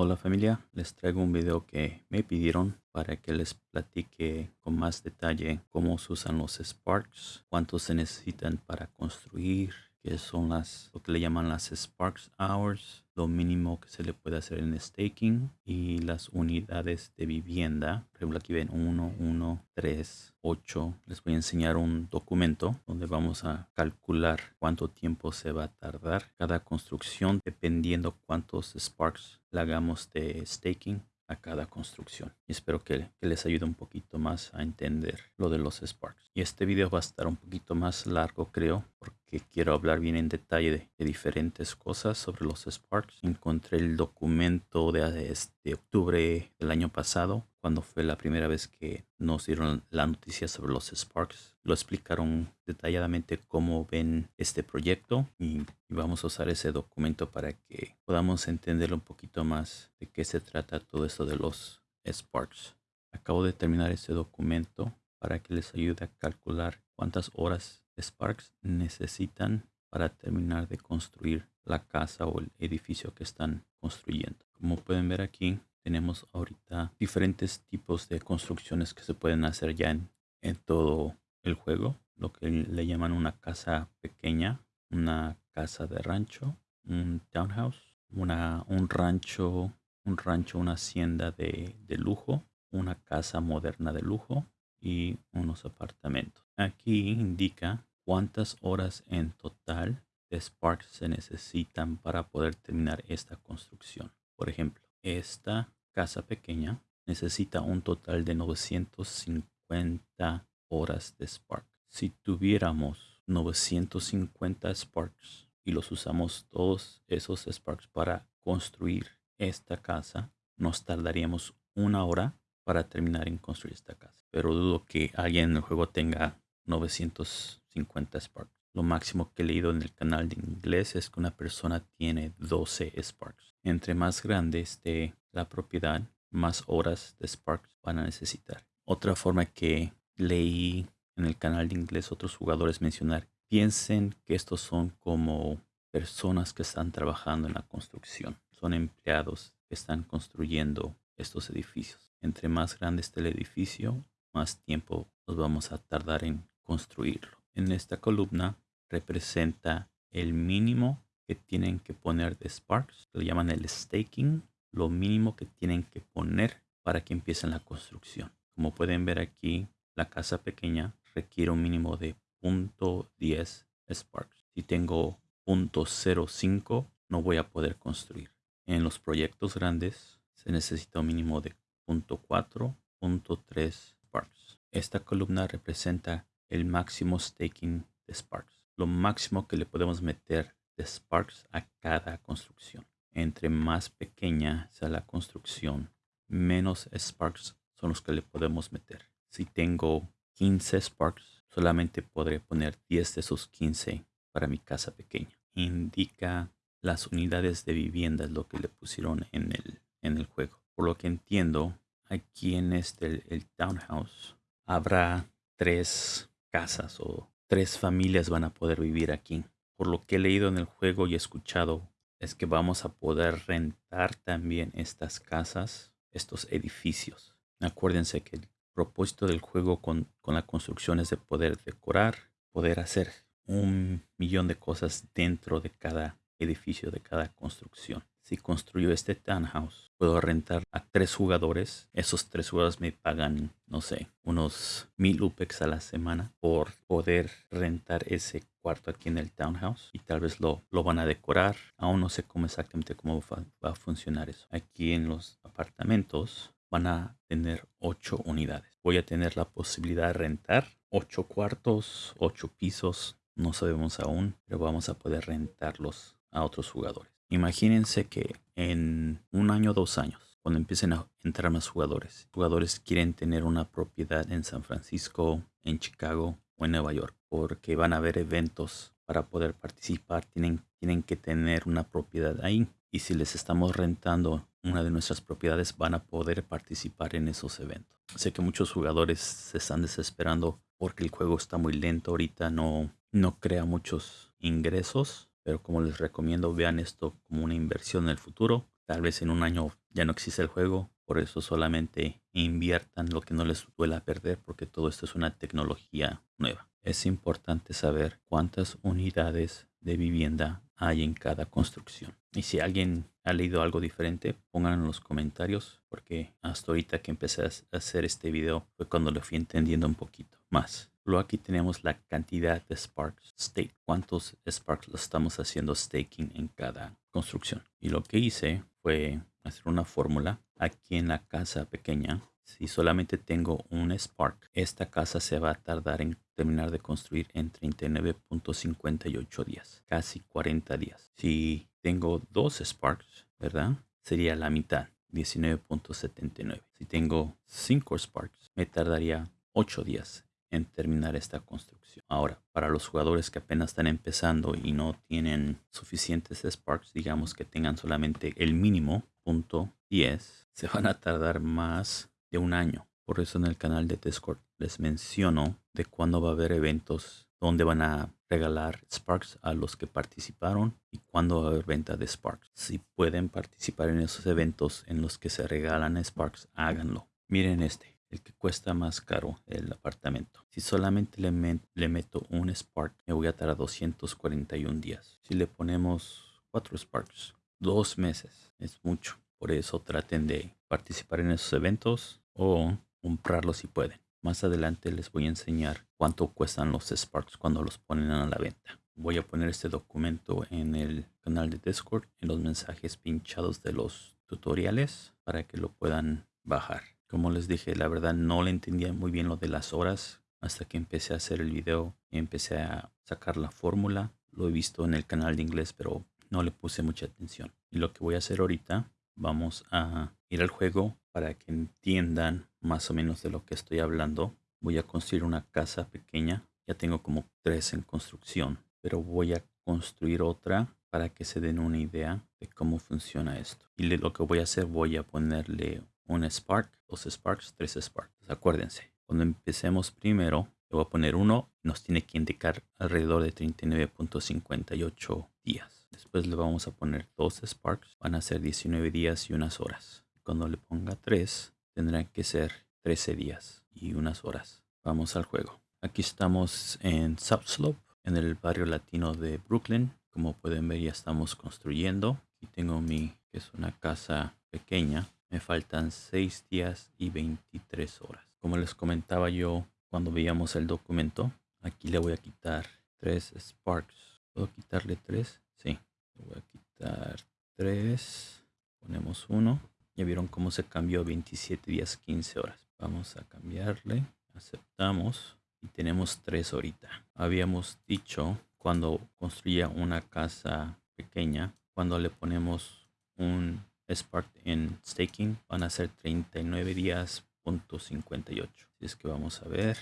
Hola familia, les traigo un video que me pidieron para que les platique con más detalle cómo se usan los Sparks, cuántos se necesitan para construir, qué son las, lo que le llaman las Sparks Hours, lo mínimo que se le puede hacer en staking y las unidades de vivienda. Por ejemplo, aquí ven 1, 1, 3, 8. Les voy a enseñar un documento donde vamos a calcular cuánto tiempo se va a tardar cada construcción dependiendo cuántos Sparks le hagamos de staking a cada construcción. Y espero que, les ayude un poquito más a entender lo de los Sparks. Y este video va a estar un poquito más largo, creo, porque quiero hablar bien en detalle de, diferentes cosas sobre los Sparks. Encontré el documento de, de octubre del año pasado, cuando fue la primera vez que nos dieron la noticia sobre los Sparks. Lo explicaron detalladamente cómo ven este proyecto y, vamos a usar ese documento para que podamos entender un poquito más de qué se trata todo esto de los Sparks. Acabo de terminar este documento para que les ayude a calcular cuántas horas Sparks necesitan para terminar de construir la casa o el edificio que están construyendo. Como pueden ver aquí, tenemos ahorita diferentes tipos de construcciones que se pueden hacer ya en, en todo el juego. Lo que le llaman una casa pequeña, una casa de rancho, un townhouse, una, un rancho, un rancho, una hacienda de, de lujo, una casa moderna de lujo y unos apartamentos. Aquí indica cuántas horas en total de Spark se necesitan para poder terminar esta construcción. Por ejemplo, esta casa pequeña necesita un total de 950 horas de Spark. Si tuviéramos 950 Sparks y los usamos todos esos Sparks para construir esta casa, nos tardaríamos una hora para terminar en construir esta casa. Pero dudo que alguien en el juego tenga 950 Sparks. Lo máximo que he leído en el canal de inglés es que una persona tiene 12 Sparks. Entre más grande esté la propiedad, más horas de Sparks van a necesitar. Otra forma que leí en el canal de inglés otros jugadores mencionar, piensen que estos son como personas que están trabajando en la construcción. Son empleados que están construyendo estos edificios. Entre más grande esté el edificio, más tiempo nos vamos a tardar en construirlo. En esta columna representa el mínimo que tienen que poner de Sparks, lo llaman el staking, lo mínimo que tienen que poner para que empiecen la construcción. Como pueden ver aquí, la casa pequeña requiere un mínimo de 0.10 Sparks. Si tengo 0.05, no voy a poder construir. En los proyectos grandes se necesita un mínimo de 0.4, 0.3 Sparks. Esta columna representa el máximo staking de Sparks, lo máximo que le podemos meter de Sparks a cada construcción. Entre más pequeña sea la construcción, menos Sparks son los que le podemos meter. Si tengo 15 Sparks, solamente podré poner 10 de esos 15 para mi casa pequeña. Indica las unidades de vivienda, lo que le pusieron en el, en el juego. Por lo que entiendo, aquí en este, el townhouse, habrá tres casas o tres familias van a poder vivir aquí. Por lo que he leído en el juego y escuchado, es que vamos a poder rentar también estas casas, estos edificios. Acuérdense que el propósito del juego con, con la construcción es de poder decorar, poder hacer un millón de cosas dentro de cada edificio, de cada construcción si construyo este townhouse, puedo rentar a tres jugadores. Esos tres jugadores me pagan, no sé, unos mil UPEX a la semana por poder rentar ese cuarto aquí en el townhouse y tal vez lo, lo van a decorar. Aún no sé cómo exactamente cómo va, va a funcionar eso. Aquí en los apartamentos van a tener ocho unidades. Voy a tener la posibilidad de rentar ocho cuartos, ocho pisos. No sabemos aún, pero vamos a poder rentarlos a otros jugadores. Imagínense que en un año o dos años, cuando empiecen a entrar más jugadores, jugadores quieren tener una propiedad en San Francisco, en Chicago o en Nueva York, porque van a haber eventos para poder participar, tienen, tienen que tener una propiedad ahí. Y si les estamos rentando una de nuestras propiedades, van a poder participar en esos eventos. Sé que muchos jugadores se están desesperando porque el juego está muy lento ahorita, no, no crea muchos ingresos pero como les recomiendo, vean esto como una inversión en el futuro. Tal vez en un año ya no existe el juego, por eso solamente inviertan lo que no les duela perder porque todo esto es una tecnología nueva. Es importante saber cuántas unidades de vivienda hay en cada construcción. Y si alguien ha leído algo diferente, pongan en los comentarios porque hasta ahorita que empecé a hacer este video fue cuando lo fui entendiendo un poquito más. Luego aquí tenemos la cantidad de Sparks Stake. ¿Cuántos Sparks lo estamos haciendo staking en cada construcción? Y lo que hice fue hacer una fórmula aquí en la casa pequeña. Si solamente tengo un Spark, esta casa se va a tardar en terminar de construir en 39.58 días, casi 40 días. Si tengo dos Sparks, ¿verdad? Sería la mitad, 19.79. Si tengo 5 Sparks, me tardaría 8 días en terminar esta construcción. Ahora, para los jugadores que apenas están empezando y no tienen suficientes Sparks, digamos que tengan solamente el mínimo, punto 10, se van a tardar más de un año. Por eso en el canal de Discord les menciono de cuándo va a haber eventos donde van a regalar Sparks a los que participaron y cuándo va a haber venta de Sparks. Si pueden participar en esos eventos en los que se regalan Sparks, háganlo. Miren este el que cuesta más caro el apartamento. Si solamente le, meto un Spark, me voy a tardar 241 días. Si le ponemos 4 Sparks, dos meses, es mucho. Por eso traten de participar en esos eventos o comprarlos si pueden. Más adelante les voy a enseñar cuánto cuestan los Sparks cuando los ponen a la venta. Voy a poner este documento en el canal de Discord, en los mensajes pinchados de los tutoriales para que lo puedan bajar. Como les dije, la verdad no le entendía muy bien lo de las horas hasta que empecé a hacer el video y empecé a sacar la fórmula. Lo he visto en el canal de inglés, pero no le puse mucha atención. Y lo que voy a hacer ahorita, vamos a ir al juego para que entiendan más o menos de lo que estoy hablando. Voy a construir una casa pequeña. Ya tengo como tres en construcción, pero voy a construir otra para que se den una idea de cómo funciona esto. Y lo que voy a hacer, voy a ponerle un Spark, dos Sparks, tres Sparks. Acuérdense, cuando empecemos primero, le voy a poner uno, nos tiene que indicar alrededor de 39.58 días. Después le vamos a poner dos Sparks, van a ser 19 días y unas horas. Cuando le ponga 3, tendrán que ser 13 días y unas horas. Vamos al juego. Aquí estamos en Subslope, en el barrio latino de Brooklyn. Como pueden ver ya estamos construyendo. Aquí tengo mi, que es una casa pequeña me faltan 6 días y 23 horas. Como les comentaba yo cuando veíamos el documento, aquí le voy a quitar 3 sparks. ¿Puedo quitarle 3? Sí. Le voy a quitar 3. Ponemos 1. Ya vieron cómo se cambió 27 días 15 horas. Vamos a cambiarle. Aceptamos. Y tenemos 3 ahorita. Habíamos dicho cuando construía una casa pequeña, cuando le ponemos un Spark en staking van a ser 39 días punto 58 así es que vamos a ver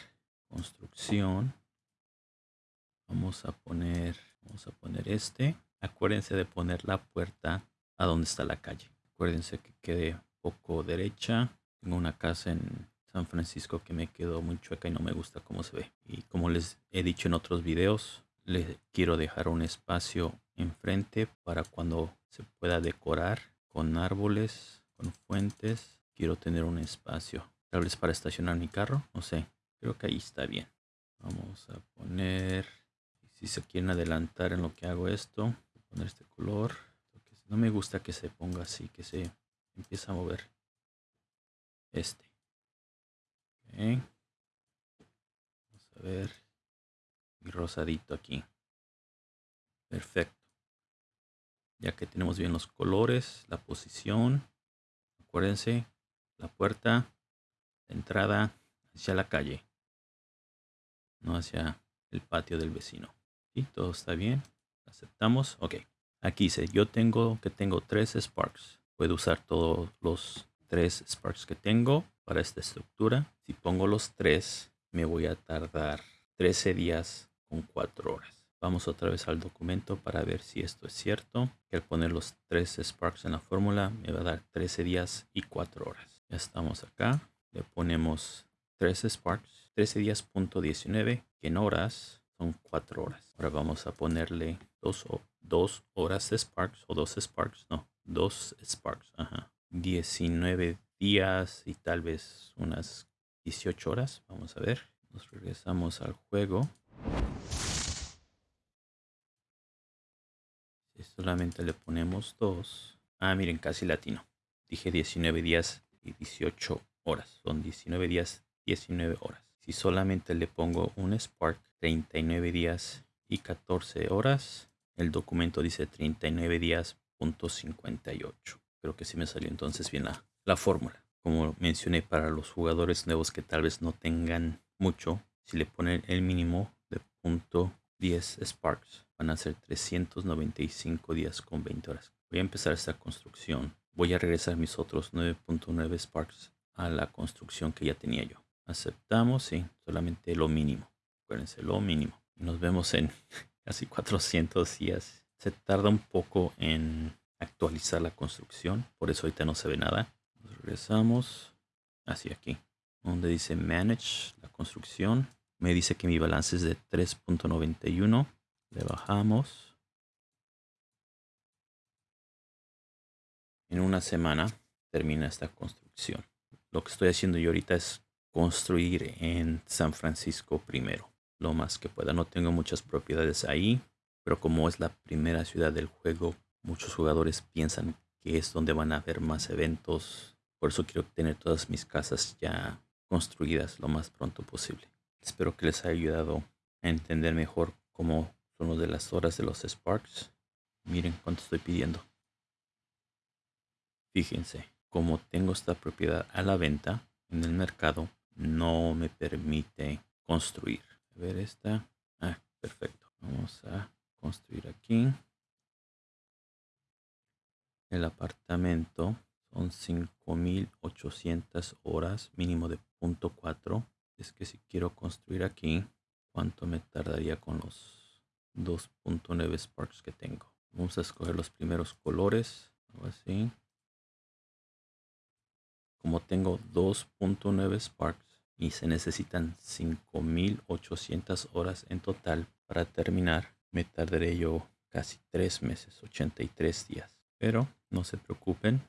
construcción. Vamos a poner vamos a poner este. Acuérdense de poner la puerta a donde está la calle. Acuérdense que quede poco derecha. Tengo una casa en San Francisco que me quedó muy chueca y no me gusta cómo se ve. Y como les he dicho en otros videos les quiero dejar un espacio enfrente para cuando se pueda decorar con árboles, con fuentes. Quiero tener un espacio, tal vez para estacionar mi carro, no sé. Creo que ahí está bien. Vamos a poner, si se quieren adelantar en lo que hago esto, voy a poner este color. No me gusta que se ponga así, que se empieza a mover. Este. Vamos a ver. Mi rosadito aquí. Perfecto ya que tenemos bien los colores, la posición. Acuérdense, la puerta de entrada hacia la calle, no hacia el patio del vecino. ¿Sí? Todo está bien. Aceptamos. Ok. Aquí dice, yo tengo que tengo tres Sparks. Puedo usar todos los tres Sparks que tengo para esta estructura. Si pongo los tres, me voy a tardar 13 días con 4 horas. Vamos otra vez al documento para ver si esto es cierto. Que al poner los tres Sparks en la fórmula me va a dar 13 días y 4 horas. Ya estamos acá. Le ponemos 3 Sparks. 13 días punto 19 que en horas son 4 horas. Ahora vamos a ponerle dos, dos horas de Sparks o dos Sparks, no, dos Sparks, ajá. 19 días y tal vez unas 18 horas. Vamos a ver. Nos regresamos al juego. Solamente le ponemos dos. Ah, miren, casi latino. Dije 19 días y 18 horas. Son 19 días, 19 horas. Si solamente le pongo un Spark, 39 días y 14 horas. El documento dice 39 días, punto 58. Creo que sí me salió entonces bien la, la fórmula. Como mencioné, para los jugadores nuevos que tal vez no tengan mucho, si le ponen el mínimo de punto 10 Sparks, van a ser 395 días con 20 horas. Voy a empezar esta construcción. Voy a regresar mis otros 9.9 Sparks a la construcción que ya tenía yo. Aceptamos, sí, solamente lo mínimo. Acuérdense, lo mínimo. Nos vemos en casi 400 días. Se tarda un poco en actualizar la construcción, por eso ahorita no se ve nada. regresamos hacia aquí, donde dice Manage la construcción. Me dice que mi balance es de 3.91. Le bajamos. En una semana termina esta construcción. Lo que estoy haciendo yo ahorita es construir en San Francisco primero lo más que pueda. No tengo muchas propiedades ahí, pero como es la primera ciudad del juego, muchos jugadores piensan que es donde van a haber más eventos. Por eso quiero tener todas mis casas ya construidas lo más pronto posible. Espero que les haya ayudado a entender mejor cómo son los de las horas de los Sparks. Miren cuánto estoy pidiendo. Fíjense, como tengo esta propiedad a la venta en el mercado, no me permite construir ver esta. Ah, perfecto. Vamos a construir aquí. El apartamento son 5800 horas, mínimo de punto 4. Es que si quiero construir aquí, ¿cuánto me tardaría con los 2.9 Sparks que tengo? Vamos a escoger los primeros colores. así. Como tengo 2.9 Sparks, y se necesitan 5800 horas en total para terminar. Me tardaré yo casi 3 meses, 83 días. Pero no se preocupen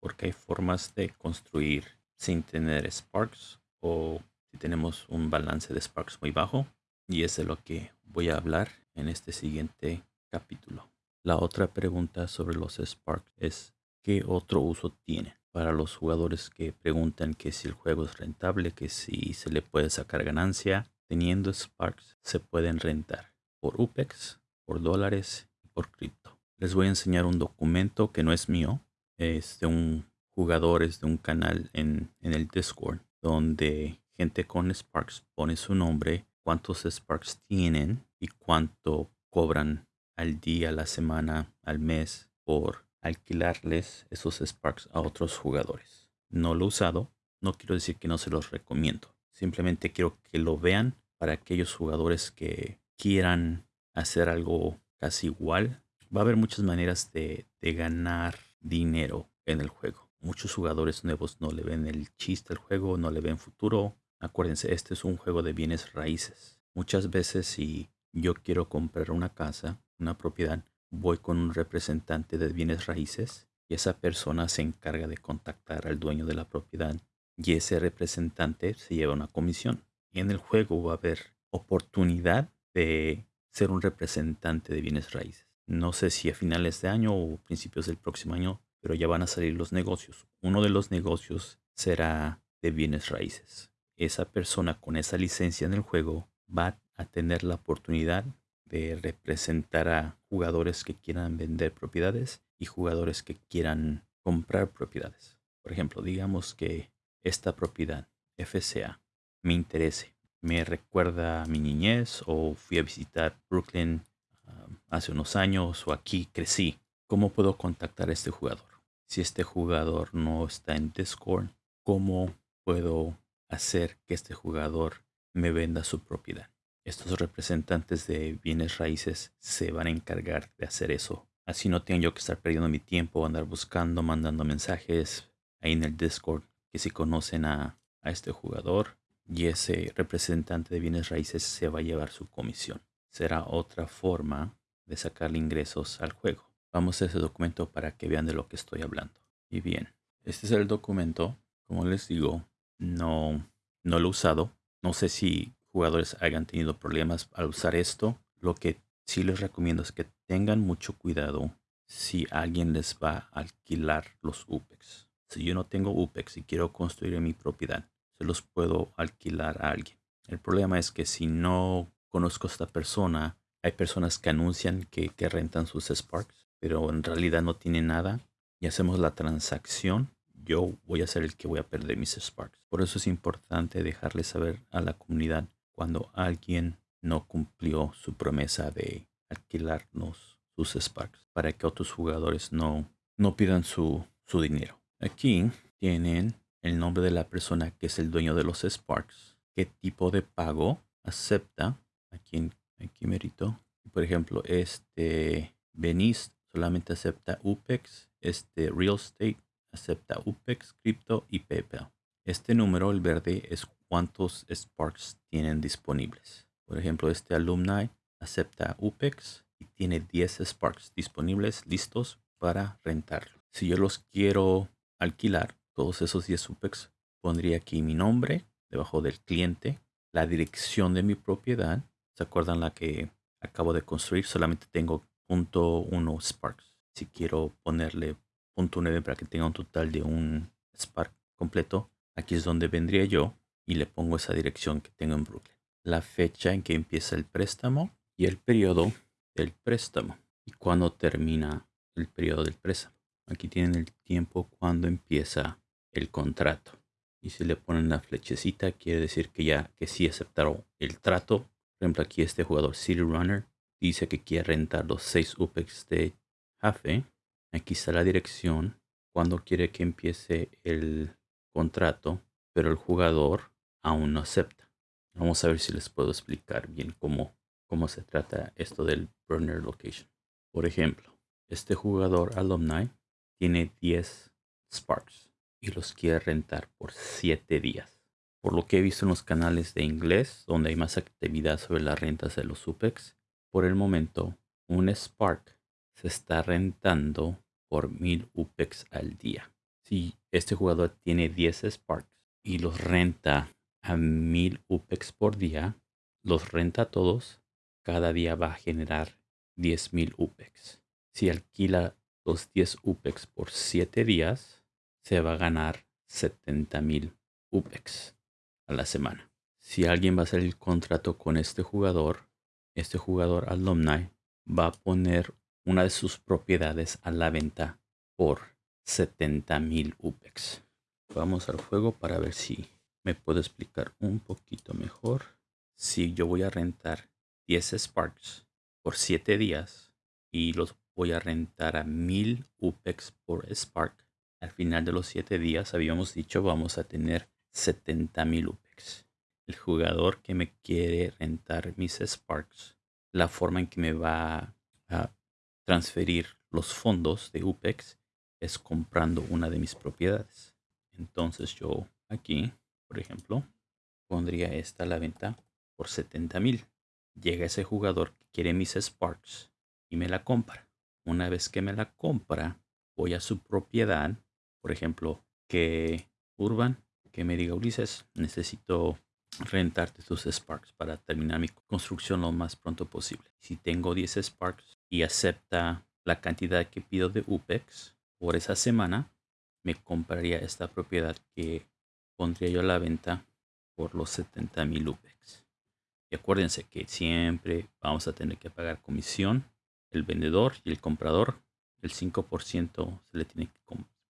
porque hay formas de construir sin tener Sparks o si tenemos un balance de Sparks muy bajo. Y es de lo que voy a hablar en este siguiente capítulo. La otra pregunta sobre los Sparks es ¿qué otro uso tiene? para los jugadores que preguntan que si el juego es rentable, que si se le puede sacar ganancia. Teniendo Sparks se pueden rentar por UPEX, por dólares y por cripto. Les voy a enseñar un documento que no es mío, es de un jugador, es de un canal en, en el Discord, donde gente con Sparks pone su nombre, cuántos Sparks tienen y cuánto cobran al día, a la semana, al mes por alquilarles esos Sparks a otros jugadores. No lo he usado, no quiero decir que no se los recomiendo. Simplemente quiero que lo vean para aquellos jugadores que quieran hacer algo casi igual. Va a haber muchas maneras de, ganar dinero en el juego. Muchos jugadores nuevos no le ven el chiste al juego, no le ven futuro. Acuérdense, este es un juego de bienes raíces. Muchas veces si yo quiero comprar una casa, una propiedad, voy con un representante de bienes raíces y esa persona se encarga de contactar al dueño de la propiedad y ese representante se lleva una comisión. Y en el juego va a haber oportunidad de ser un representante de bienes raíces. No sé si a finales de año o principios del próximo año, pero ya van a salir los negocios. Uno de los negocios será de bienes raíces. Esa persona con esa licencia en el juego va a tener la oportunidad de representar a jugadores que quieran vender propiedades y jugadores que quieran comprar propiedades. Por ejemplo, digamos que esta propiedad FCA me interese, me recuerda a mi niñez o fui a visitar Brooklyn um, hace unos años o aquí crecí. ¿Cómo puedo contactar a este jugador? Si este jugador no está en Discord, ¿cómo puedo hacer que este jugador me venda su propiedad? estos representantes de bienes raíces se van a encargar de hacer eso. Así no tengo yo que estar perdiendo mi tiempo, andar buscando, mandando mensajes ahí en el Discord que si conocen a, a este jugador y ese representante de bienes raíces se va a llevar su comisión. Será otra forma de sacarle ingresos al juego. Vamos a ese documento para que vean de lo que estoy hablando. Y bien, este es el documento. Como les digo, no, no lo he usado. No sé si jugadores hayan tenido problemas al usar esto. Lo que sí les recomiendo es que tengan mucho cuidado si alguien les va a alquilar los UPEX. Si yo no tengo UPEX y quiero construir mi propiedad, se los puedo alquilar a alguien. El problema es que si no conozco a esta persona, hay personas que anuncian que, que rentan sus Sparks, pero en realidad no tienen nada y hacemos la transacción, yo voy a ser el que voy a perder mis Sparks. Por eso es importante dejarle saber a la comunidad cuando alguien no cumplió su promesa de alquilarnos sus Sparks para que otros jugadores no, no pidan su, su dinero. Aquí tienen el nombre de la persona que es el dueño de los Sparks, qué tipo de pago acepta. Aquí, aquí merito. Por ejemplo, este Benice solamente acepta UPEX, este Real Estate acepta UPEX, Crypto y PayPal. Este número, el verde, es cuántos Sparks tienen disponibles. Por ejemplo, este Alumni acepta UPEX y tiene 10 Sparks disponibles listos para rentarlo. Si yo los quiero alquilar, todos esos 10 UPEX, pondría aquí mi nombre debajo del cliente, la dirección de mi propiedad. ¿Se acuerdan la que acabo de construir? Solamente tengo .1 Sparks. Si quiero ponerle .9 para que tenga un total de un Spark completo, aquí es donde vendría yo y le pongo esa dirección que tengo en Brooklyn. La fecha en que empieza el préstamo y el periodo del préstamo. Y cuando termina el periodo del préstamo. Aquí tienen el tiempo cuando empieza el contrato. Y si le ponen la flechecita, quiere decir que ya que sí aceptaron el trato. Por ejemplo, aquí este jugador City Runner dice que quiere rentar los 6 UPEX de Jafe. Aquí está la dirección, cuando quiere que empiece el contrato, pero el jugador aún no acepta. Vamos a ver si les puedo explicar bien cómo, cómo se trata esto del burner location. Por ejemplo, este jugador alumni tiene 10 Sparks y los quiere rentar por 7 días. Por lo que he visto en los canales de inglés, donde hay más actividad sobre las rentas de los UPEX, por el momento, un Spark se está rentando por 1000 UPEX al día. Si este jugador tiene 10 Sparks y los renta a 1000 UPEX por día, los renta todos, cada día va a generar 10.000 UPEX. Si alquila los 10 UPEX por 7 días, se va a ganar 70.000 UPEX a la semana. Si alguien va a hacer el contrato con este jugador, este jugador alumni va a poner una de sus propiedades a la venta por 70.000 UPEX. Vamos al juego para ver si me puedo explicar un poquito mejor. Si yo voy a rentar 10 Sparks por 7 días y los voy a rentar a 1000 UPEX por Spark, al final de los 7 días habíamos dicho vamos a tener 70.000 UPEX. El jugador que me quiere rentar mis Sparks, la forma en que me va a transferir los fondos de UPEX es comprando una de mis propiedades. Entonces yo aquí, por ejemplo, pondría esta a la venta por 70 mil. Llega ese jugador que quiere mis Sparks y me la compra. Una vez que me la compra, voy a su propiedad, por ejemplo, que Urban, que me diga Ulises, necesito rentarte tus Sparks para terminar mi construcción lo más pronto posible. Si tengo 10 Sparks, y acepta la cantidad que pido de UPEX por esa semana, me compraría esta propiedad que pondría yo a la venta por los 70 mil UPEX. Y acuérdense que siempre vamos a tener que pagar comisión, el vendedor y el comprador. El 5% se le tiene que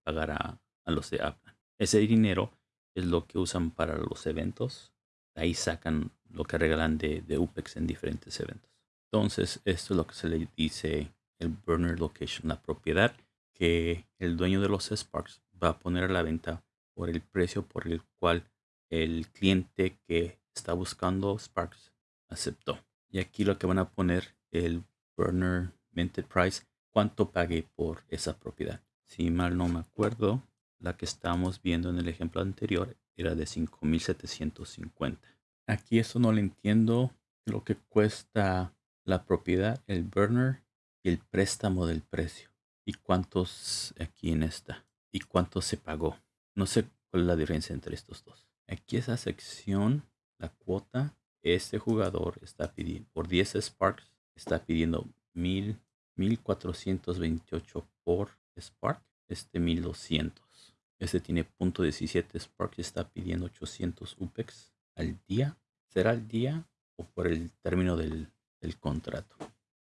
pagar a, los de Apple. Ese dinero es lo que usan para los eventos. Ahí sacan lo que regalan de, de UPEX en diferentes eventos. Entonces, esto es lo que se le dice el burner location, la propiedad que el dueño de los Sparks va a poner a la venta por el precio por el cual el cliente que está buscando Sparks aceptó. Y aquí lo que van a poner el burner minted price, cuánto pagué por esa propiedad. Si mal no me acuerdo, la que estábamos viendo en el ejemplo anterior era de 5750. Aquí esto no lo entiendo. Lo que cuesta la propiedad, el burner, y el préstamo del precio. ¿Y cuántos aquí en esta? ¿Y cuánto se pagó? No sé cuál es la diferencia entre estos dos. Aquí esa sección, la cuota, este jugador está pidiendo por 10 Sparks, está pidiendo 1000, 1428 por Spark, este 1200. Este tiene punto .17 Spark y está pidiendo 800 UPEX al día. ¿Será al día o por el término del, del contrato?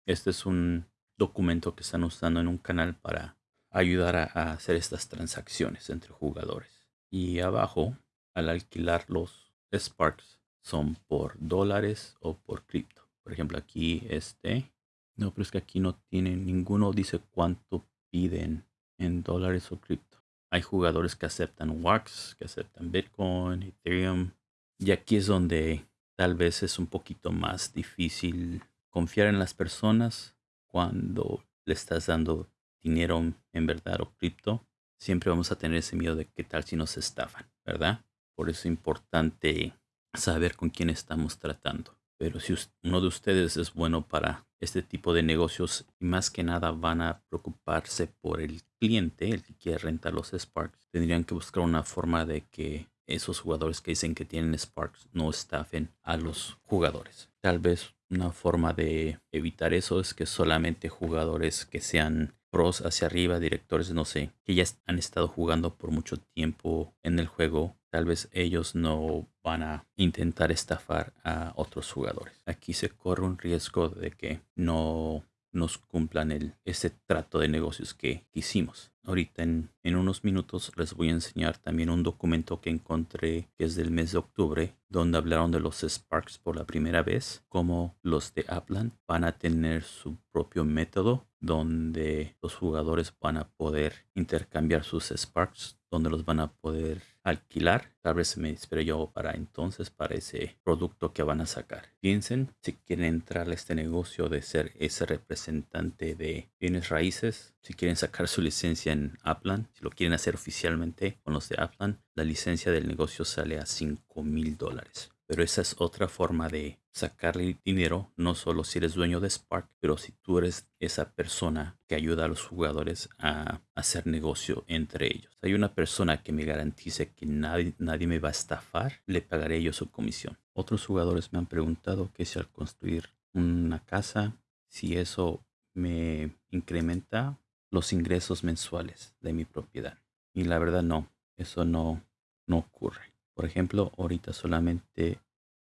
Este es un documento que están usando en un canal para ayudar a, hacer estas transacciones entre jugadores. Y abajo, al alquilar los Sparks, son por dólares o por cripto. Por ejemplo, aquí este. No, pero es que aquí no tiene ninguno dice cuánto piden en dólares o cripto. Hay jugadores que aceptan WAX, que aceptan Bitcoin, Ethereum. Y aquí es donde tal vez es un poquito más difícil confiar en las personas cuando le estás dando dinero en verdad o cripto. Siempre vamos a tener ese miedo de qué tal si nos estafan, ¿verdad? Por eso es importante saber con quién estamos tratando. Pero si uno de ustedes es bueno para este tipo de negocios y más que nada van a preocuparse por el cliente, el que quiere rentar los Sparks, tendrían que buscar una forma de que esos jugadores que dicen que tienen Sparks no estafen a los jugadores. Tal vez una forma de evitar eso es que solamente jugadores que sean pros hacia arriba, directores, no sé, que ya han estado jugando por mucho tiempo en el juego, tal vez ellos no van a intentar estafar a otros jugadores. Aquí se corre un riesgo de que no nos cumplan el, ese trato de negocios que hicimos. Ahorita en, en, unos minutos les voy a enseñar también un documento que encontré que es del mes de octubre, donde hablaron de los Sparks por la primera vez, como los de Upland van a tener su propio método donde los jugadores van a poder intercambiar sus Sparks, donde los van a poder alquilar. Tal vez me espero yo para entonces, para ese producto que van a sacar. Piensen si quieren entrar a este negocio de ser ese representante de bienes raíces, si quieren sacar su licencia en Upland, si lo quieren hacer oficialmente con los de Upland, la licencia del negocio sale a 5 mil dólares. Pero esa es otra forma de sacarle dinero, no solo si eres dueño de Spark, pero si tú eres esa persona que ayuda a los jugadores a hacer negocio entre ellos. Hay una persona que me garantice que nadie, nadie me va a estafar, le pagaré yo su comisión. Otros jugadores me han preguntado que si al construir una casa, si eso me incrementa los ingresos mensuales de mi propiedad. Y la verdad no, eso no, no ocurre. Por ejemplo, ahorita solamente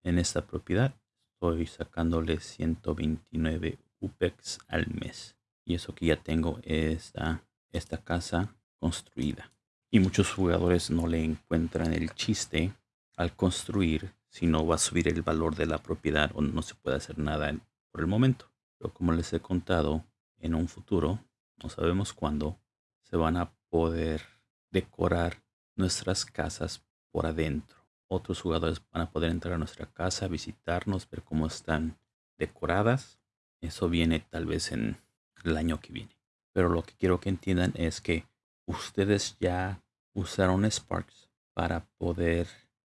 en esta propiedad estoy sacándole 129 UPEX al mes. Y eso que ya tengo esta, esta casa construida. Y muchos jugadores no le encuentran el chiste al construir si no va a subir el valor de la propiedad o no se puede hacer nada por el momento. Pero como les he contado, en un futuro, no sabemos cuándo, se van a poder decorar nuestras casas por adentro. Otros jugadores van a poder entrar a nuestra casa, visitarnos, ver cómo están decoradas. Eso viene tal vez en el año que viene. Pero lo que quiero que entiendan es que ustedes ya usaron Sparks para poder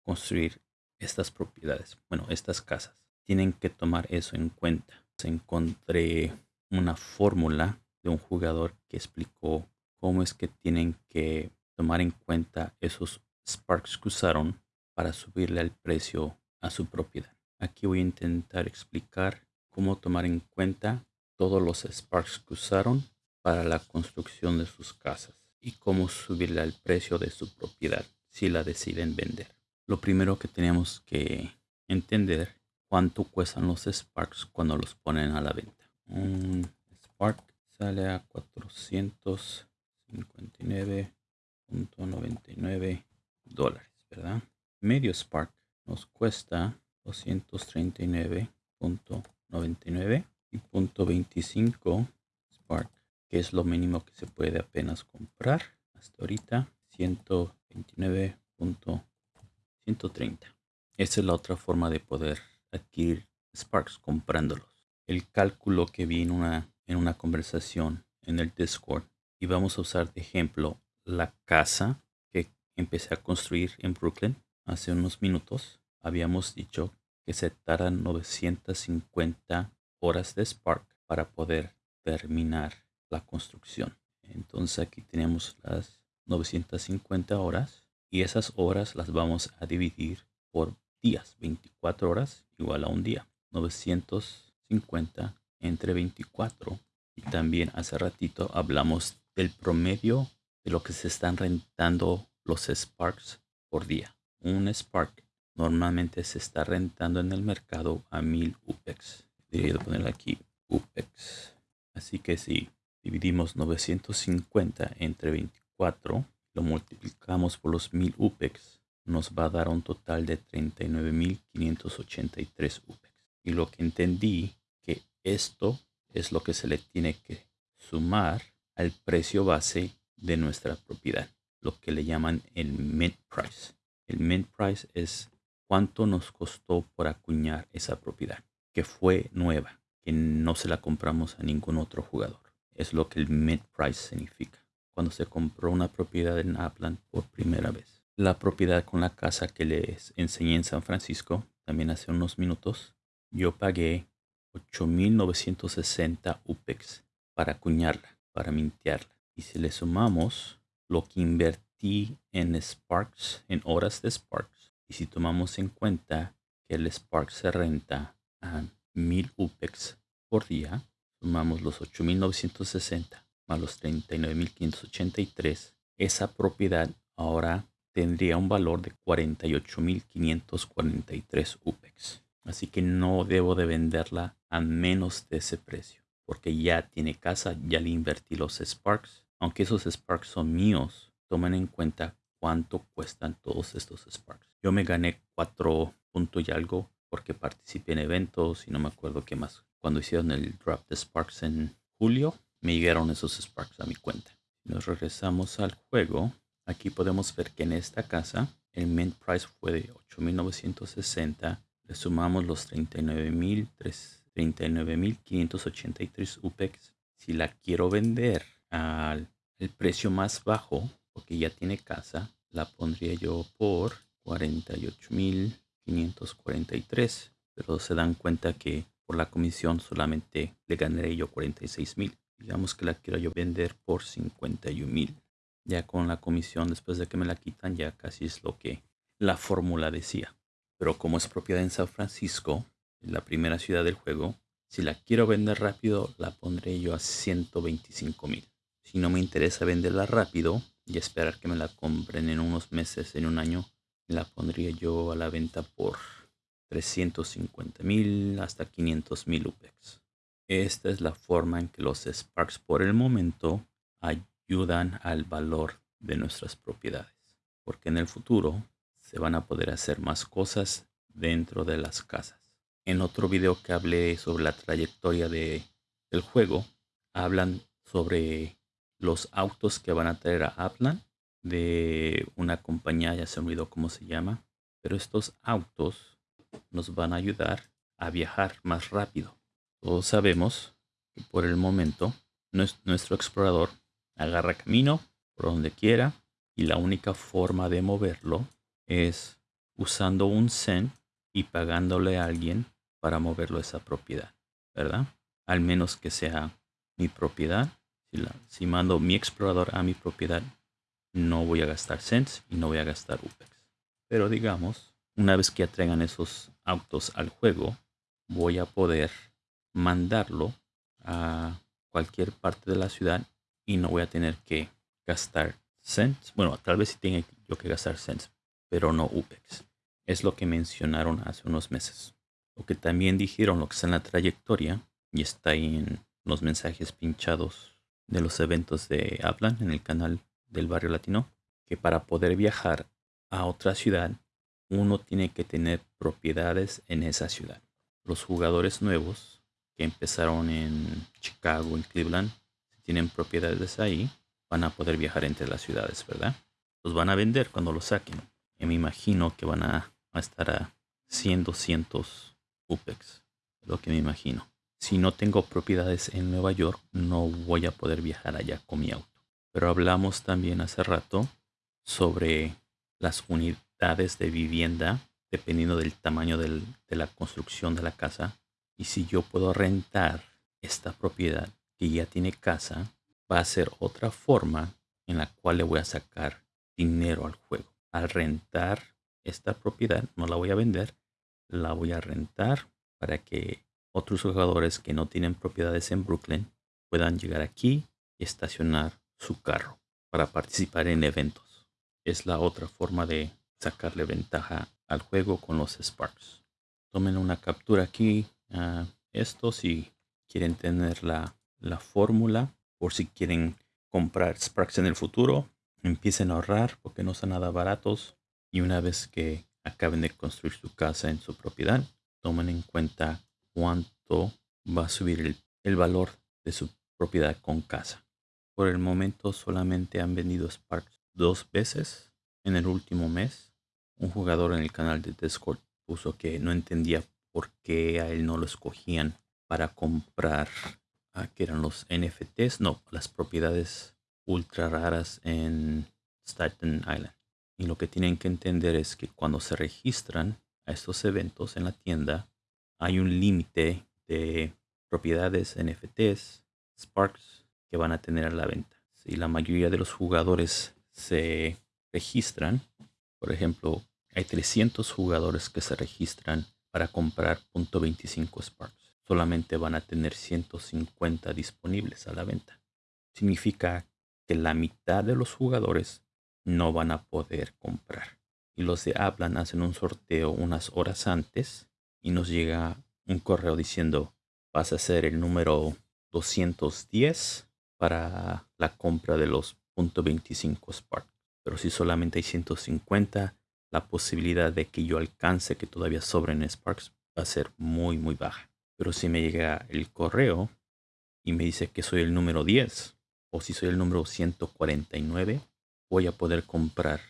construir estas propiedades, bueno, estas casas. Tienen que tomar eso en cuenta. Encontré una fórmula de un jugador que explicó cómo es que tienen que tomar en cuenta esos Sparks que usaron para subirle el precio a su propiedad. Aquí voy a intentar explicar cómo tomar en cuenta todos los Sparks que usaron para la construcción de sus casas y cómo subirle el precio de su propiedad si la deciden vender. Lo primero que tenemos que entender cuánto cuestan los Sparks cuando los ponen a la venta. Un Spark sale a 459.99 dólares, ¿verdad? Medio Spark nos cuesta 239.99 y punto 25 Spark, que es lo mínimo que se puede apenas comprar hasta ahorita, 129.130. Esa es la otra forma de poder adquirir Sparks comprándolos. El cálculo que vi en una, en una conversación en el Discord y vamos a usar de ejemplo la casa empecé a construir en Brooklyn hace unos minutos. Habíamos dicho que se tardan 950 horas de Spark para poder terminar la construcción. Entonces aquí tenemos las 950 horas y esas horas las vamos a dividir por días. 24 horas igual a un día. 950 entre 24. Y también hace ratito hablamos del promedio de lo que se están rentando los Sparks por día. Un Spark normalmente se está rentando en el mercado a 1000 UPEX. Debería poner aquí UPEX. Así que si dividimos 950 entre 24, lo multiplicamos por los 1000 UPEX, nos va a dar un total de 39.583 UPEX. Y lo que entendí que esto es lo que se le tiene que sumar al precio base de nuestra propiedad, lo que le llaman el mint price. El mint price es cuánto nos costó por acuñar esa propiedad, que fue nueva, que no se la compramos a ningún otro jugador. Es lo que el mint price significa. Cuando se compró una propiedad en Upland por primera vez. La propiedad con la casa que les enseñé en San Francisco, también hace unos minutos, yo pagué 8.960 UPEX para acuñarla, para mintearla. Y si le sumamos lo que invertí en Sparks, en horas de Sparks, y si tomamos en cuenta que el Spark se renta a 1000 UPEX por día, sumamos los 8960 más los 39.583, esa propiedad ahora tendría un valor de 48.543 UPEX. Así que no debo de venderla a menos de ese precio, porque ya tiene casa, ya le invertí los Sparks. Aunque esos Sparks son míos, tomen en cuenta cuánto cuestan todos estos Sparks. Yo me gané 4 puntos y algo porque participé en eventos y no me acuerdo qué más. Cuando hicieron el drop de Sparks en julio, me llegaron esos Sparks a mi cuenta. Nos regresamos al juego. Aquí podemos ver que en esta casa el mint price fue de 8.960. Le sumamos los 39.583 UPEX. Si la quiero vender al el precio más bajo, porque ya tiene casa, la pondría yo por 48.543. Pero se dan cuenta que por la comisión solamente le ganaré yo 46.000 digamos que la quiero yo vender por 51 mil. Ya con la comisión, después de que me la quitan, ya casi es lo que la fórmula decía. Pero como es propiedad en San Francisco, la primera ciudad del juego, si la quiero vender rápido, la pondré yo a 125 mil. Si no me interesa venderla rápido y esperar que me la compren en unos meses, en un año, la pondría yo a la venta por 350 mil hasta 500 mil UPEX. Esta es la forma en que los Sparks por el momento ayudan al valor de nuestras propiedades. Porque en el futuro se van a poder hacer más cosas dentro de las casas. En otro video que hablé sobre la trayectoria de, del juego, hablan sobre los autos que van a traer a Upland de una compañía, ya se me olvidó cómo se llama, pero estos autos nos van a ayudar a viajar más rápido. Todos sabemos que por el momento nuestro explorador agarra camino por donde quiera y la única forma de moverlo es usando un cent y pagándole a alguien para moverlo a esa propiedad, ¿verdad? Al menos que sea mi propiedad. Si, mando mi explorador a mi propiedad, no voy a gastar cents y no voy a gastar UPEX. Pero digamos, una vez que traigan esos autos al juego, voy a poder mandarlo a cualquier parte de la ciudad y no voy a tener que gastar cents. Bueno, tal vez sí tenga yo que gastar cents, pero no UPEX. Es lo que mencionaron hace unos meses. Lo que también dijeron, lo que está en la trayectoria y está ahí en los mensajes pinchados de los eventos de Hablan en el canal del barrio latino, que para poder viajar a otra ciudad, uno tiene que tener propiedades en esa ciudad. Los jugadores nuevos que empezaron en Chicago, en Cleveland, si tienen propiedades ahí, van a poder viajar entre las ciudades, ¿verdad? Los van a vender cuando los saquen. Y me imagino que van a, estar a 100, 200 UPEX, lo que me imagino. Si no tengo propiedades en Nueva York, no voy a poder viajar allá con mi auto. Pero hablamos también hace rato sobre las unidades de vivienda, dependiendo del tamaño de la construcción de la casa, y si yo puedo rentar esta propiedad que ya tiene casa va a ser otra forma en la cual le voy a sacar dinero al juego. Al rentar esta propiedad, no la voy a vender, la voy a rentar para que otros jugadores que no tienen propiedades en Brooklyn puedan llegar aquí y estacionar su carro para participar en eventos. Es la otra forma de sacarle ventaja al juego con los Sparks. Tomen una captura aquí. a esto si quieren tener la, la fórmula por si quieren comprar Sparks en el futuro. Empiecen a ahorrar porque no son nada baratos. Y una vez que acaben de construir su casa en su propiedad, tomen en cuenta cuánto va a subir el, el valor de su propiedad con casa. Por el momento solamente han vendido Sparks dos veces en el último mes. Un jugador en el canal de Discord puso que no entendía por qué a él no lo escogían para comprar a que eran los NFTs, no, las propiedades ultra raras en Staten Island. Y lo que tienen que entender es que cuando se registran a estos eventos en la tienda, hay un límite de propiedades NFTs, Sparks, que van a tener a la venta. Si la mayoría de los jugadores se registran, por ejemplo, hay 300 jugadores que se registran para comprar .25 Sparks. Solamente van a tener 150 disponibles a la venta. Significa que la mitad de los jugadores no van a poder comprar. Y los de Hablan hacen un sorteo unas horas antes y nos llega un correo diciendo vas a ser el número 210 para la compra de los .25 Spark. Pero si solamente hay 150, la posibilidad de que yo alcance que todavía sobren Sparks va a ser muy muy baja. Pero si me llega el correo y me dice que soy el número 10 o si soy el número 149, voy a poder comprar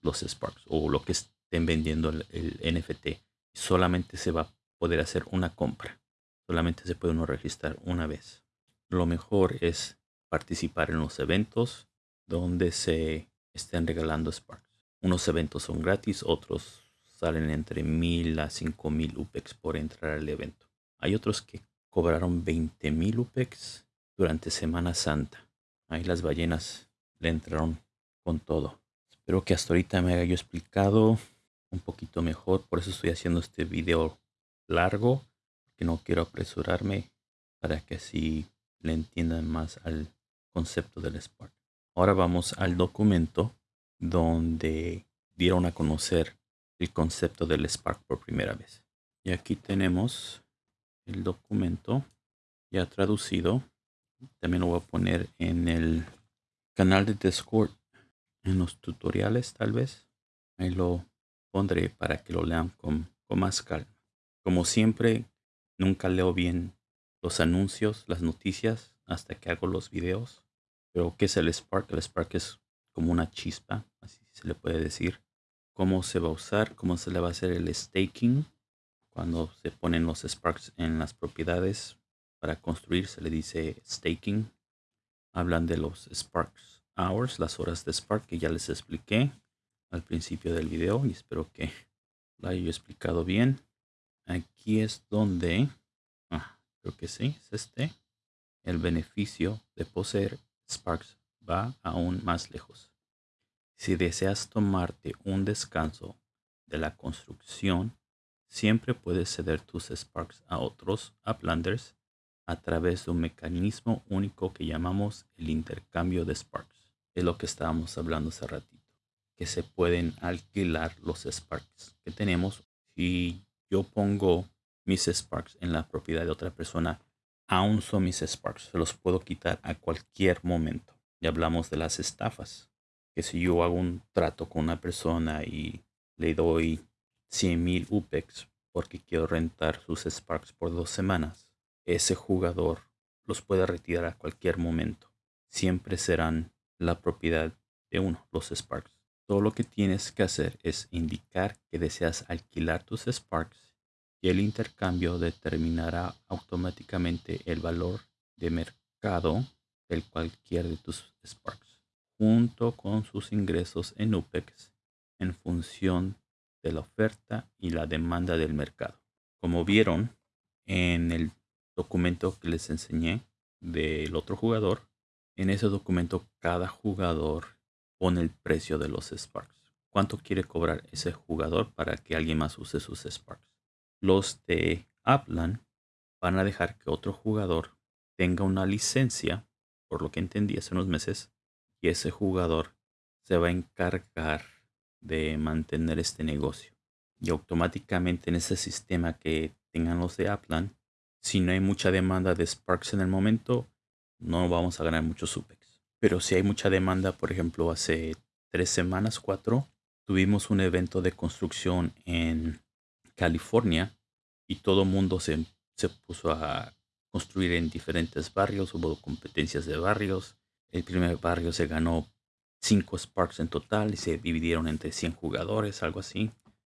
los Sparks o lo que estén vendiendo el, el NFT. Solamente se va a poder hacer una compra. Solamente se puede uno registrar una vez. Lo mejor es participar en los eventos donde se estén regalando Sparks. Unos eventos son gratis, otros salen entre mil a cinco mil UPEX por entrar al evento. Hay otros que cobraron 20 mil UPEX durante Semana Santa. Ahí las ballenas le entraron con todo. Espero que hasta ahorita me haya yo explicado un poquito mejor. Por eso estoy haciendo este video largo. Que no quiero apresurarme para que así le entiendan más al concepto del Spark. Ahora vamos al documento donde dieron a conocer el concepto del Spark por primera vez. Y aquí tenemos el documento ya traducido. También lo voy a poner en el canal de Discord, en los tutoriales tal vez. Ahí lo pondré para que lo lean con, con más calma. Como siempre, nunca leo bien los anuncios, las noticias, hasta que hago los videos. Pero, ¿qué es el Spark? El Spark es como una chispa, así se le puede decir. Cómo se va a usar, cómo se le va a hacer el staking. Cuando se ponen los Sparks en las propiedades para construir, se le dice staking. Hablan de los Sparks Hours, las horas de Spark que ya les expliqué al principio del video y espero que lo haya explicado bien. Aquí es donde, ah, creo que sí, es este. El beneficio de poseer Sparks va aún más lejos. Si deseas tomarte un descanso de la construcción, siempre puedes ceder tus Sparks a otros Uplanders a través de un mecanismo único que llamamos el intercambio de Sparks. Es lo que estábamos hablando hace ratito. Que se pueden alquilar los Sparks que tenemos. Si yo pongo mis Sparks en la propiedad de otra persona, aún son mis Sparks. Se los puedo quitar a cualquier momento. Ya hablamos de las estafas. Que si yo hago un trato con una persona y le doy 100 mil UPEX porque quiero rentar sus Sparks por dos semanas, ese jugador los puede retirar a cualquier momento. Siempre serán la propiedad de uno, los Sparks. Todo lo que tienes que hacer es indicar que deseas alquilar tus Sparks y el intercambio determinará automáticamente el valor de mercado del cualquier de tus Sparks, junto con sus ingresos en UPEX en función de la oferta y la demanda del mercado. Como vieron en el documento que les enseñé, del otro jugador. En ese documento cada jugador pone el precio de los Sparks. ¿Cuánto quiere cobrar ese jugador para que alguien más use sus Sparks? Los de Upland van a dejar que otro jugador tenga una licencia, por lo que entendí hace unos meses, y ese jugador se va a encargar de mantener este negocio. Y automáticamente en ese sistema que tengan los de Upland, si no hay mucha demanda de Sparks en el momento, no vamos a ganar muchos UPEX. Pero si hay mucha demanda, por ejemplo, hace tres semanas, cuatro, tuvimos un evento de construcción en California y todo el mundo se, se puso a construir en diferentes barrios, hubo competencias de barrios. El primer barrio se ganó 5 Sparks en total y se dividieron entre 100 jugadores, algo así.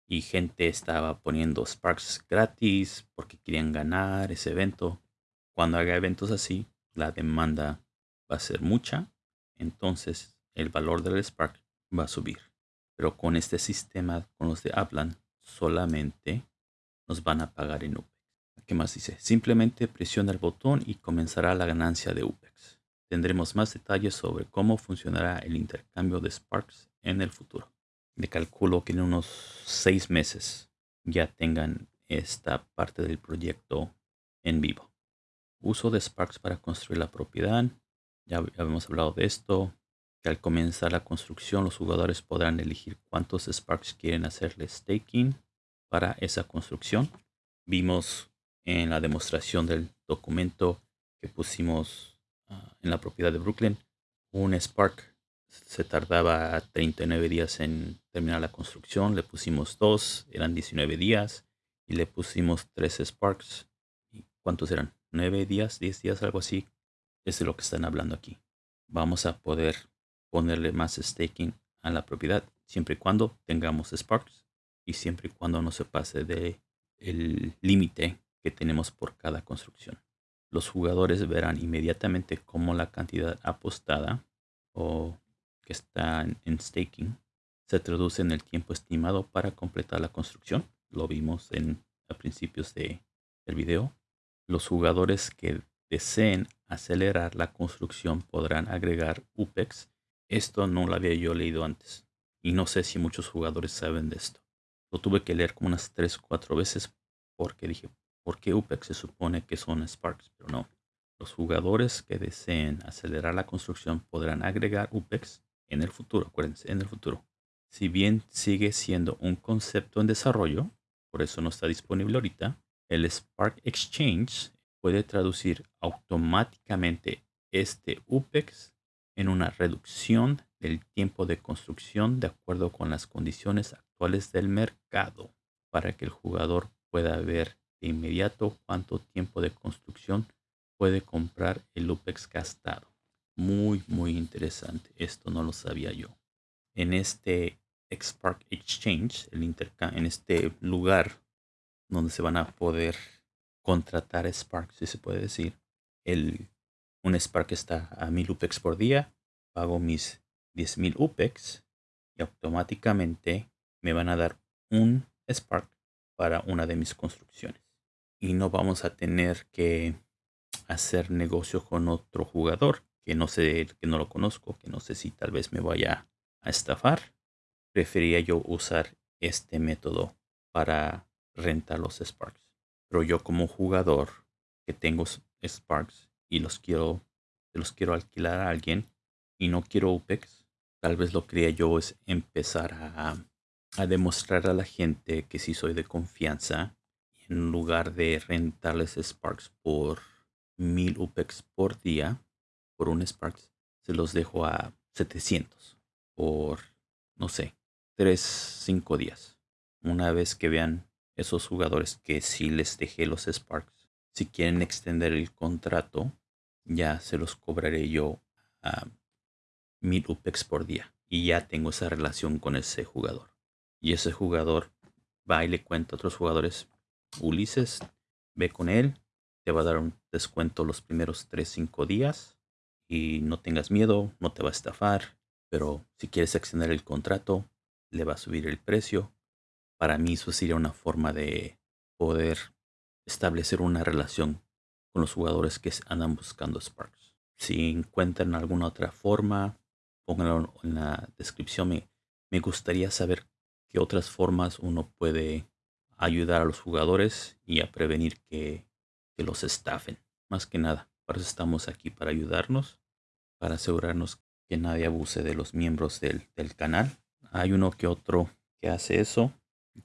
Y gente estaba poniendo Sparks gratis porque querían ganar ese evento. Cuando haga eventos así, la demanda va a ser mucha, entonces el valor del Spark va a subir. Pero con este sistema, con los de Upland, solamente nos van a pagar en UPEX. ¿Qué más dice? Simplemente presiona el botón y comenzará la ganancia de UPEX. Tendremos más detalles sobre cómo funcionará el intercambio de Sparks en el futuro. Le calculo que en unos seis meses ya tengan esta parte del proyecto en vivo. Uso de Sparks para construir la propiedad. Ya habíamos hablado de esto. Que al comenzar la construcción los jugadores podrán elegir cuántos Sparks quieren hacerle staking para esa construcción. Vimos en la demostración del documento que pusimos ah, en la propiedad de Brooklyn. Un Spark se tardaba 39 días en terminar la construcción. Le pusimos dos, eran 19 días. Y le pusimos tres Sparks. ¿Y ¿Cuántos eran? 9 días, 10 días, algo así. Es de lo que están hablando aquí. Vamos a poder ponerle más staking a la propiedad siempre y cuando tengamos Sparks y siempre y cuando no se pase de límite que tenemos por cada construcción. Los jugadores verán inmediatamente cómo la cantidad apostada o que está en staking se traduce en el tiempo estimado para completar la construcción. Lo vimos en a principios de, del video. Los jugadores que deseen acelerar la construcción podrán agregar UPEX. Esto no lo había yo leído antes y no sé si muchos jugadores saben de esto. Lo tuve que leer como unas 3 o 4 veces porque dije, porque UPEX se supone que son Sparks, pero no. Los jugadores que deseen acelerar la construcción podrán agregar UPEX en el futuro, acuérdense, en el futuro. Si bien sigue siendo un concepto en desarrollo, por eso no está disponible ahorita, el Spark Exchange puede traducir automáticamente este UPEX en una reducción del tiempo de construcción de acuerdo con las condiciones actuales del mercado para que el jugador pueda ver inmediato cuánto tiempo de construcción puede comprar el UPEX gastado. Muy, muy interesante. Esto no lo sabía yo. En este Spark Exchange, el en este lugar donde se van a poder contratar Spark, si se puede decir, el, un Spark está a 1000 UPEX por día, pago mis 10.000 UPEX y automáticamente me van a dar un Spark para una de mis construcciones y no vamos a tener que hacer negocio con otro jugador que no sé, que no lo conozco, que no sé si tal vez me vaya a estafar. Prefería yo usar este método para rentar los Sparks. Pero yo como jugador que tengo Sparks y los quiero, los quiero alquilar a alguien y no quiero UPEX, tal vez lo que haría yo es empezar a, a demostrar a la gente que sí soy de confianza en lugar de rentarles Sparks por 1000 UPEX por día, por un Sparks, se los dejo a 700 por, no sé, 3, 5 días. Una vez que vean esos jugadores que sí les dejé los Sparks, si quieren extender el contrato, ya se los cobraré yo a 1000 UPEX por día. Y ya tengo esa relación con ese jugador. Y ese jugador va y le cuenta a otros jugadores, Ulises, ve con él, te va a dar un descuento los primeros 3-5 días y no tengas miedo, no te va a estafar, pero si quieres extender el contrato, le va a subir el precio. Para mí eso sería una forma de poder establecer una relación con los jugadores que andan buscando Sparks. Si encuentran alguna otra forma, pónganlo en la descripción. Me, me gustaría saber qué otras formas uno puede ayudar a los jugadores y a prevenir que, que los estafen. Más que nada, para eso estamos aquí, para ayudarnos, para asegurarnos que nadie abuse de los miembros del, del canal. Hay uno que otro que hace eso.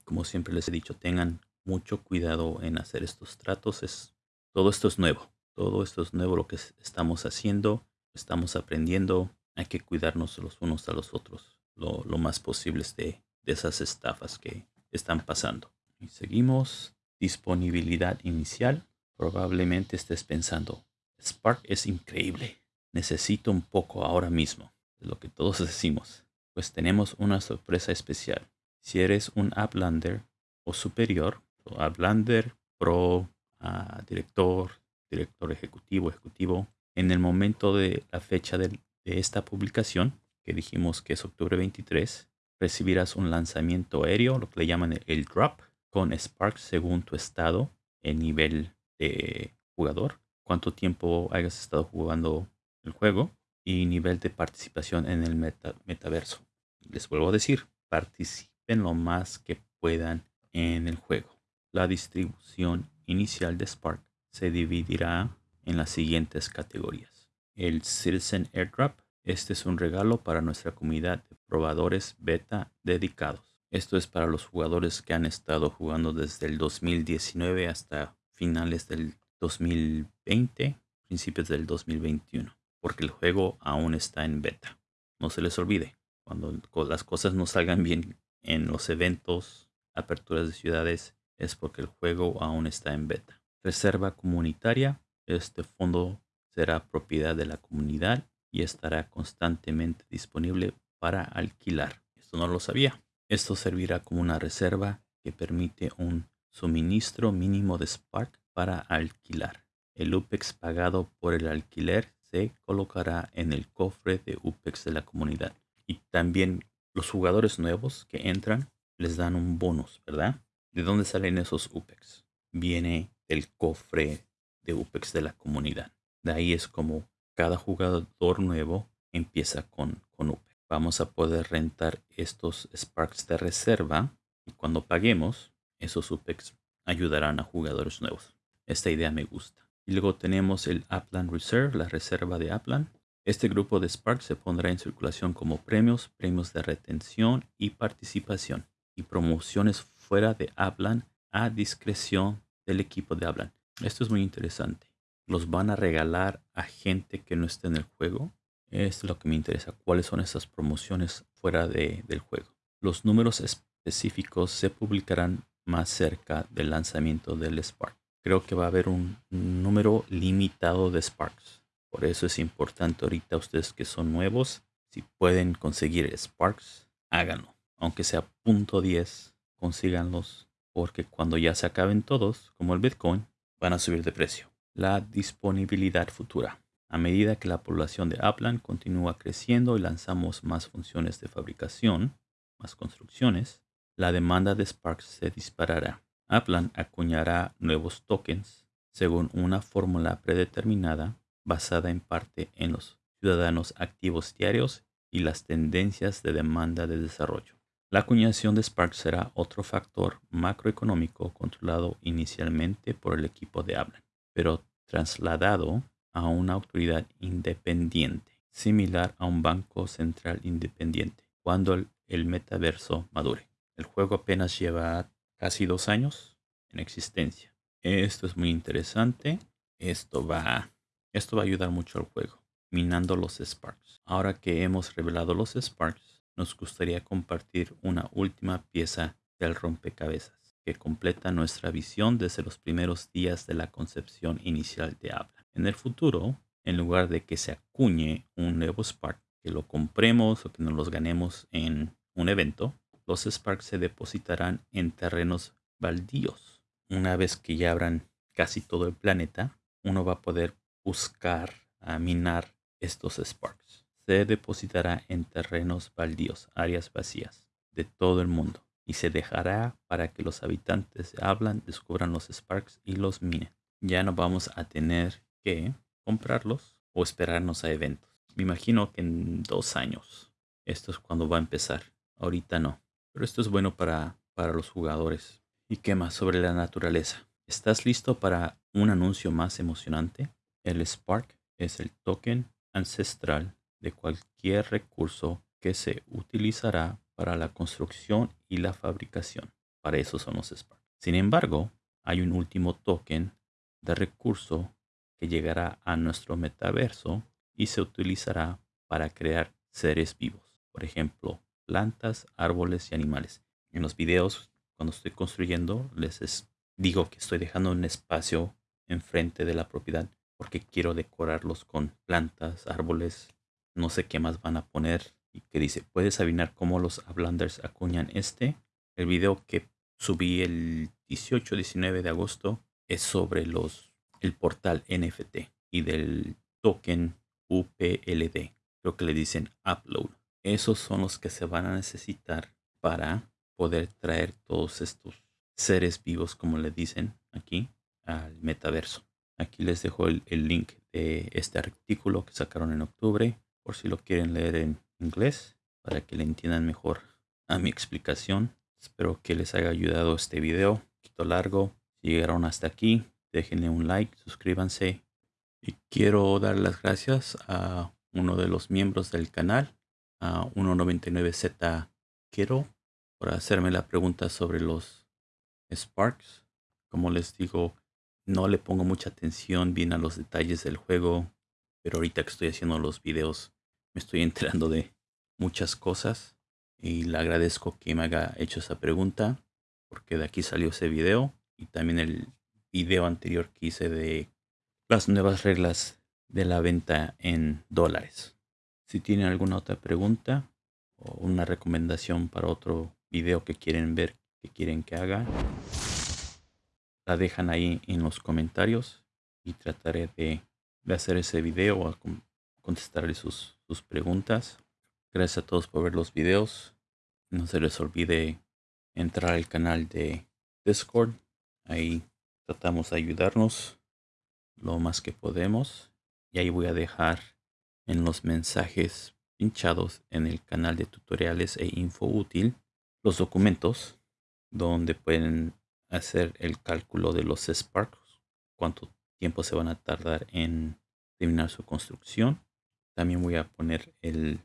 Como siempre les he dicho, tengan mucho cuidado en hacer estos tratos. Es, todo esto es nuevo. Todo esto es nuevo lo que estamos haciendo. Estamos aprendiendo. Hay que cuidarnos los unos a los otros lo, más posible de, de esas estafas que están pasando. Y seguimos. Disponibilidad inicial. Probablemente estés pensando, Spark es increíble. Necesito un poco ahora mismo. Es lo que todos decimos. Pues tenemos una sorpresa especial. Si eres un Uplander o superior, Uplander, Pro, uh, director, director ejecutivo, ejecutivo, en el momento de la fecha de, esta publicación, que dijimos que es octubre 23, recibirás un lanzamiento aéreo, lo que le llaman el drop, con Spark según tu estado en nivel de jugador, cuánto tiempo hayas estado jugando el juego y nivel de participación en el metaverso. Les vuelvo a decir, participen lo más que puedan en el juego. La distribución inicial de Spark se dividirá en las siguientes categorías. El Citizen Airdrop. Este es un regalo para nuestra comunidad de probadores beta dedicados. Esto es para los jugadores que han estado jugando desde el 2019 hasta finales del 2020, principios del 2021, porque el juego aún está en beta. No se les olvide, cuando las cosas no salgan bien en los eventos, aperturas de ciudades, es porque el juego aún está en beta. Reserva comunitaria. Este fondo será propiedad de la comunidad y estará constantemente disponible para alquilar. Esto no lo sabía. Esto servirá como una reserva que permite un suministro mínimo de Spark para alquilar. El UPEX pagado por el alquiler se colocará en el cofre de UPEX de la comunidad. Y también los jugadores nuevos que entran les dan un bonus, ¿verdad? ¿De dónde salen esos UPEX? Viene del cofre de UPEX de la comunidad. De ahí es como cada jugador nuevo empieza con, con UPEX vamos a poder rentar estos Sparks de reserva y cuando paguemos, esos UPEX ayudarán a jugadores nuevos. Esta idea me gusta. Y luego tenemos el Upland Reserve, la reserva de Upland. Este grupo de Sparks se pondrá en circulación como premios, premios de retención y participación y promociones fuera de Upland a discreción del equipo de Upland. Esto es muy interesante. Los van a regalar a gente que no esté en el juego es lo que me interesa. ¿Cuáles son esas promociones fuera de, del juego? Los números específicos se publicarán más cerca del lanzamiento del Spark. Creo que va a haber un número limitado de Sparks. Por eso es importante ahorita ustedes que son nuevos, si pueden conseguir Sparks, háganlo. Aunque sea punto .10, consíganlos porque cuando ya se acaben todos, como el Bitcoin, van a subir de precio. La disponibilidad futura. A medida que la población de Upland continúa creciendo y lanzamos más funciones de fabricación, más construcciones, la demanda de Sparks se disparará. Upland acuñará nuevos tokens según una fórmula predeterminada basada en parte en los ciudadanos activos diarios y las tendencias de demanda de desarrollo. La acuñación de Sparks será otro factor macroeconómico controlado inicialmente por el equipo de Upland, pero trasladado a una autoridad independiente, similar a un banco central independiente, cuando el, metaverso madure. El juego apenas lleva casi dos años en existencia. Esto es muy interesante. Esto va, esto va a ayudar mucho al juego, minando los Sparks. Ahora que hemos revelado los Sparks, nos gustaría compartir una última pieza del rompecabezas que completa nuestra visión desde los primeros días de la concepción inicial de Habla. En el futuro, en lugar de que se acuñe un nuevo Spark, que lo compremos o que nos los ganemos en un evento, los Sparks se depositarán en terrenos baldíos. Una vez que ya abran casi todo el planeta, uno va a poder buscar, a minar estos Sparks. Se depositará en terrenos baldíos, áreas vacías de todo el mundo, y se dejará para que los habitantes de Hablan descubran los Sparks y los minen. ya no vamos a tener que comprarlos o esperarnos a eventos. Me imagino que en dos años esto es cuando va a empezar. Ahorita no. Pero esto es bueno para, para los jugadores. ¿Y qué más sobre la naturaleza? ¿Estás listo para un anuncio más emocionante? El Spark es el token ancestral de cualquier recurso que se utilizará para la construcción y la fabricación. Para eso son los Spark. Sin embargo, hay un último token de recurso que llegará a nuestro metaverso y se utilizará para crear seres vivos. Por ejemplo, plantas, árboles y animales. En los videos, cuando estoy construyendo, les digo que estoy dejando un espacio enfrente de la propiedad porque quiero decorarlos con plantas, árboles, no sé qué más van a poner. Y que dice, puedes adivinar cómo los Ablanders acuñan este. El video que subí el 18-19 de agosto es sobre los el portal NFT y del token UPLD. Creo que le dicen upload. Esos son los que se van a necesitar para poder traer todos estos seres vivos, como le dicen aquí, al metaverso. Aquí les dejo el, link de este artículo que sacaron en octubre, por si lo quieren leer en inglés, para que le entiendan mejor a mi explicación. Espero que les haya ayudado este video, un poquito largo. Si llegaron hasta aquí, déjenle un like, suscríbanse. Y quiero dar las gracias a uno de los miembros del canal, a 199Z Quiero, por hacerme la pregunta sobre los Sparks. Como les digo, no le pongo mucha atención bien a los detalles del juego, pero ahorita que estoy haciendo los videos me estoy enterando de muchas cosas y le agradezco que me haya hecho esa pregunta porque de aquí salió ese video y también el video anterior que hice de las nuevas reglas de la venta en dólares. Si tienen alguna otra pregunta o una recomendación para otro video que quieren ver, que quieren que haga, la dejan ahí en los comentarios y trataré de, hacer ese video o contestarle sus, sus preguntas. Gracias a todos por ver los videos. No se les olvide entrar al canal de Discord. Ahí tratamos de ayudarnos lo más que podemos. Y ahí voy a dejar en los mensajes pinchados en el canal de tutoriales e info útil los documentos donde pueden hacer el cálculo de los Sparks, cuánto tiempo se van a tardar en terminar su construcción. También voy a poner el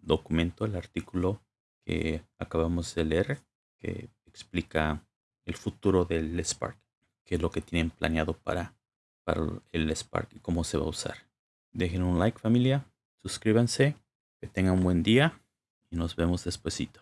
documento, el artículo que acabamos de leer, que explica el futuro del Spark, qué es lo que tienen planeado para, para el Spark y cómo se va a usar. Dejen un like familia, suscríbanse, que tengan un buen día y nos vemos despuesito.